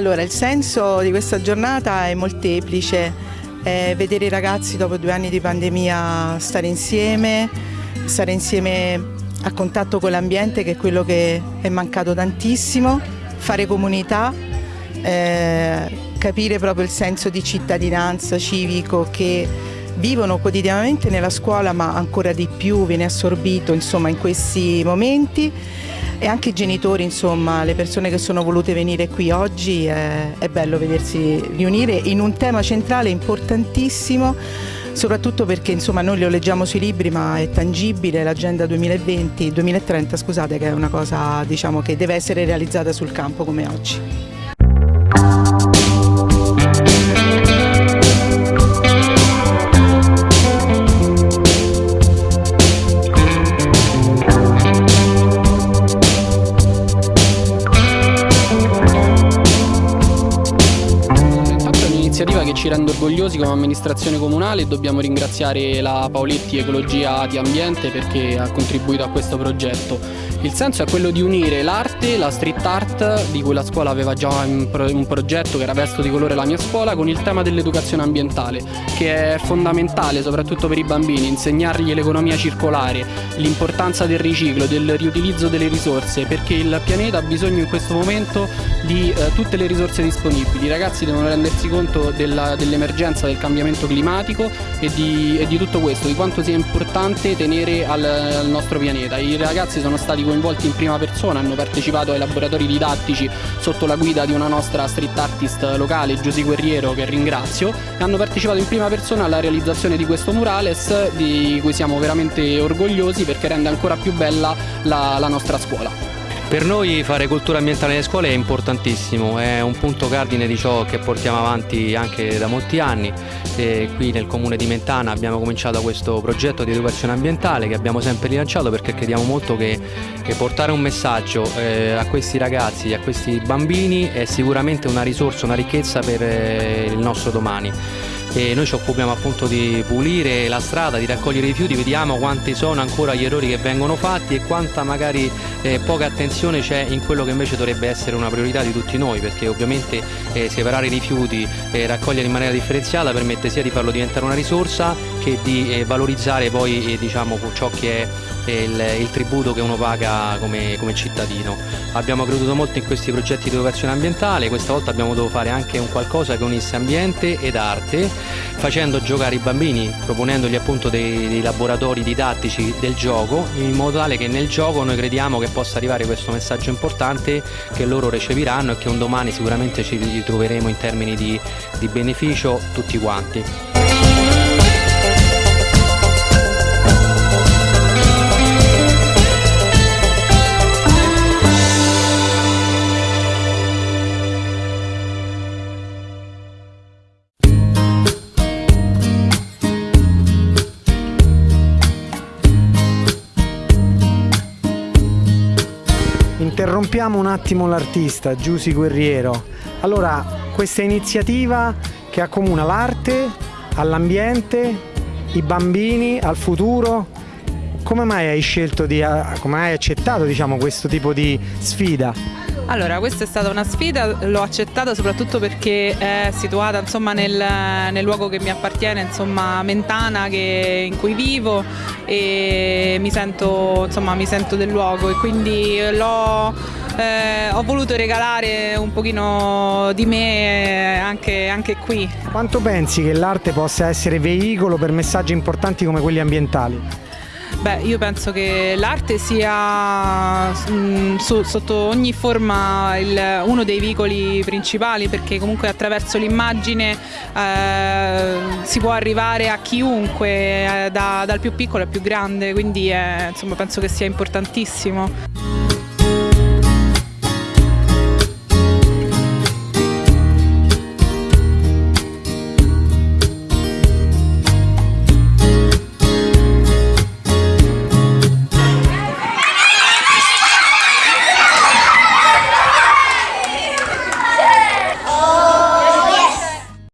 Allora, il senso di questa giornata è molteplice, è vedere i ragazzi dopo due anni di pandemia stare insieme, stare insieme a contatto con l'ambiente che è quello che è mancato tantissimo, fare comunità, eh, capire proprio il senso di cittadinanza civico che vivono quotidianamente nella scuola ma ancora di più viene assorbito insomma, in questi momenti e anche i genitori, insomma, le persone che sono volute venire qui oggi, è, è bello vedersi riunire in un tema centrale importantissimo soprattutto perché insomma, noi lo leggiamo sui libri ma è tangibile l'agenda 2020-2030 scusate che è una cosa diciamo, che deve essere realizzata sul campo come oggi. Ci rende orgogliosi come amministrazione comunale e dobbiamo ringraziare la Paoletti Ecologia di Ambiente perché ha contribuito a questo progetto. Il senso è quello di unire l'arte, la street art, di cui la scuola aveva già un progetto che era Vesto di colore la mia scuola, con il tema dell'educazione ambientale, che è fondamentale soprattutto per i bambini, insegnargli l'economia circolare, l'importanza del riciclo, del riutilizzo delle risorse, perché il pianeta ha bisogno in questo momento di eh, tutte le risorse disponibili. I ragazzi devono rendersi conto dell'emergenza del cambiamento climatico e di, e di, tutto questo, di quanto sia importante tenere al, al nostro pianeta. I ragazzi sono stati coinvolti in prima persona, hanno partecipato ai laboratori didattici sotto la guida di una nostra street artist locale, Giusy Guerriero, che ringrazio, e hanno partecipato in prima persona alla realizzazione di questo murales di cui siamo veramente orgogliosi perché rende ancora più bella la, la nostra scuola. Per noi fare cultura ambientale nelle scuole è importantissimo, è un punto cardine di ciò che portiamo avanti anche da molti anni. E qui nel comune di Mentana abbiamo cominciato questo progetto di educazione ambientale che abbiamo sempre rilanciato perché crediamo molto che, che portare un messaggio eh, a questi ragazzi, a questi bambini è sicuramente una risorsa, una ricchezza per eh, il nostro domani e noi ci occupiamo appunto di pulire la strada, di raccogliere i rifiuti, vediamo quanti sono ancora gli errori che vengono fatti e quanta magari eh, poca attenzione c'è in quello che invece dovrebbe essere una priorità di tutti noi perché ovviamente eh, separare i rifiuti e raccogliere in maniera differenziata permette sia di farlo diventare una risorsa che di eh, valorizzare poi eh, diciamo, ciò che è il, il, tributo che uno paga come, come, cittadino. Abbiamo creduto molto in questi progetti di educazione ambientale, questa volta abbiamo dovuto fare anche un qualcosa che unisse ambiente ed arte, facendo giocare i bambini, proponendogli appunto dei, dei laboratori didattici del gioco, in modo tale che nel gioco noi crediamo che possa arrivare questo messaggio importante che loro recepiranno e che un domani sicuramente ci ritroveremo in termini di, di beneficio tutti quanti. Interrompiamo un attimo l'artista Giusy Guerriero. Allora, questa iniziativa che accomuna l'arte all'ambiente, i bambini, al futuro, come mai hai scelto di, come hai accettato diciamo, questo tipo di sfida? Allora, questa è stata una sfida, l'ho accettata soprattutto perché è situata insomma, nel, nel, luogo che mi appartiene, insomma, Mentana, che, in cui vivo e mi sento, insomma, mi sento del luogo e quindi eh, ho voluto regalare un pochino di me anche, anche qui. Quanto pensi che l'arte possa essere veicolo per messaggi importanti come quelli ambientali? Beh, io penso che l'arte sia mh, mm, su, sotto ogni forma il, uno dei veicoli principali perché comunque attraverso l'immagine eh, si può arrivare a chiunque, eh, da, dal più piccolo al più grande, quindi è, insomma, penso che sia importantissimo.